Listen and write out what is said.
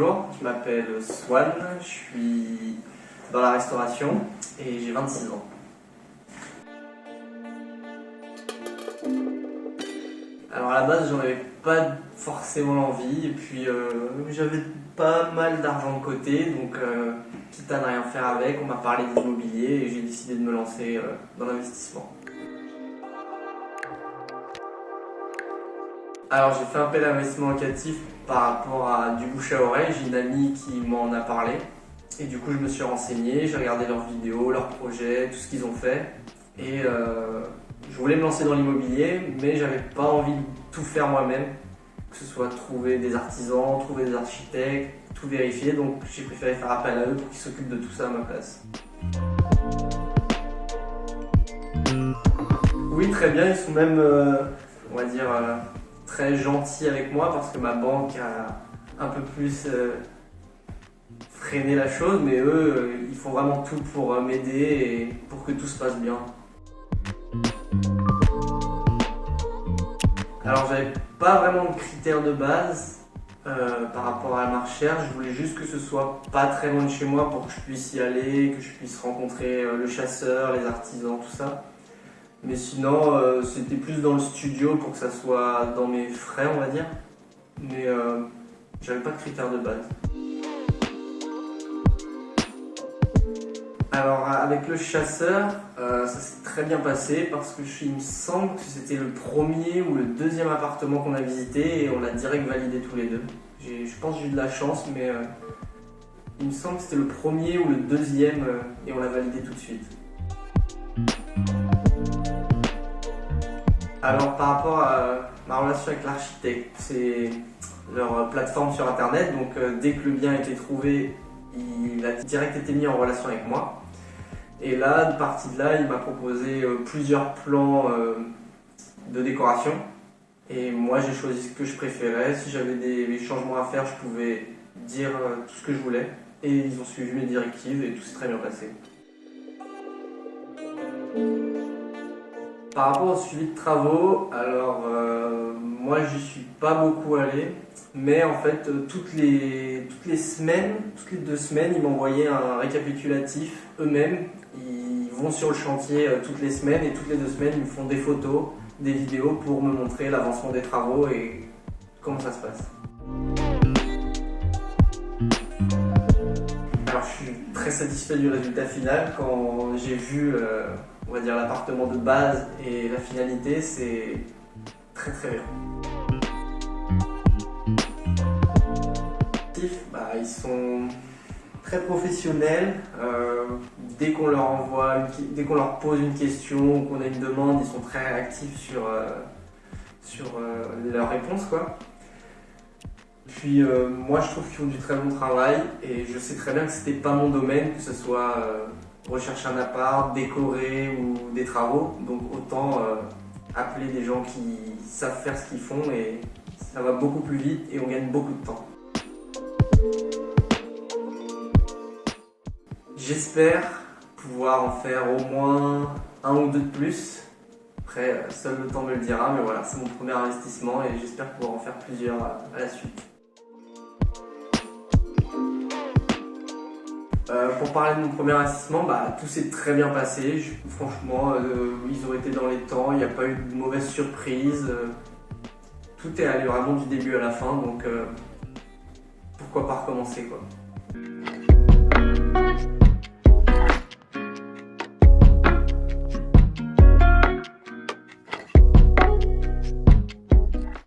bonjour, je m'appelle Swan, je suis dans la restauration et j'ai 26 ans. Alors à la base j'en avais pas forcément l'envie et puis euh, j'avais pas mal d'argent de côté donc euh, quitte à ne rien faire avec, on m'a parlé d'immobilier et j'ai décidé de me lancer euh, dans l'investissement. Alors j'ai fait un peu d'investissement locatif par rapport à du bouche à oreille, j'ai une amie qui m'en a parlé. Et du coup je me suis renseigné, j'ai regardé leurs vidéos, leurs projets, tout ce qu'ils ont fait. Et euh, je voulais me lancer dans l'immobilier mais j'avais pas envie de tout faire moi-même, que ce soit trouver des artisans, trouver des architectes, tout vérifier. Donc j'ai préféré faire appel à eux pour qu'ils s'occupent de tout ça à ma place. Oui très bien, ils sont même, euh, on va dire, euh, très gentil avec moi parce que ma banque a un peu plus euh, freiné la chose, mais eux, euh, ils font vraiment tout pour euh, m'aider et pour que tout se passe bien. Alors j'avais pas vraiment de critères de base par rapport à ma recherche, je voulais juste que ce soit pas très loin de chez moi pour que je puisse y aller, que je puisse rencontrer le chasseur, les artisans, tout ça. Mais sinon, euh, c'était plus dans le studio pour que ça soit dans mes frais, on va dire. Mais euh, j'avais pas de critères de base. Alors avec le chasseur, euh, ça s'est très bien passé parce que il me semble que c'était le premier ou le deuxième appartement qu'on a visité et on l'a direct validé tous les deux. Je pense que j'ai eu de la chance, mais il me semble que c'était le premier ou le deuxième et on l'a validé tout de suite. Alors par rapport à ma relation avec l'architecte, c'est leur plateforme sur internet, donc euh, dès que le bien a été trouvé, il a direct été mis en relation avec moi. Et là, de partie de là, il m'a proposé euh, plusieurs plans euh, de décoration. Et moi, j'ai choisi ce que je préférais. Si j'avais des changements à faire, je pouvais dire tout ce que je voulais. Et ils ont suivi mes directives et tout s'est très bien passé. Par rapport au suivi de travaux, alors euh, moi j'y suis pas beaucoup allé, mais en fait euh, toutes les, toutes les semaines, toutes les deux semaines, ils m'envoyaient un récapitulatif eux-mêmes. Ils vont sur le chantier euh, toutes les semaines et toutes les deux semaines ils me font des photos, des vidéos pour me montrer l'avancement des travaux et comment ça se passe. Alors je suis très satisfait du résultat final quand j'ai vu on va dire l'appartement de base et la finalité, c'est très très bien. Bah, ils sont très professionnels. Euh, dès qu'on leur envoie, dès qu'on leur pose une question ou qu'on a une demande, ils sont très réactifs sur, euh, sur euh, leurs réponses. Quoi. Puis moi je trouve qu'ils font du très bon travail et je sais très bien que c'était pas mon domaine, que ce soit rechercher un appart, décorer ou des travaux. Donc autant euh, appeler des gens qui savent faire ce qu'ils font et ça va beaucoup plus vite et on gagne beaucoup de temps. J'espère pouvoir en faire au moins un ou deux de plus. Après, seul le temps me le dira, mais voilà, c'est mon premier investissement et j'espère pouvoir en faire plusieurs à la suite. Euh, pour parler de mon premier investissement, bah, tout s'est très bien passé. franchement, euh, ils ont été dans les temps, il n'y a pas eu de mauvaise surprise. Euh, tout est allé vraiment du début à la fin, donc pourquoi pas recommencer quoi.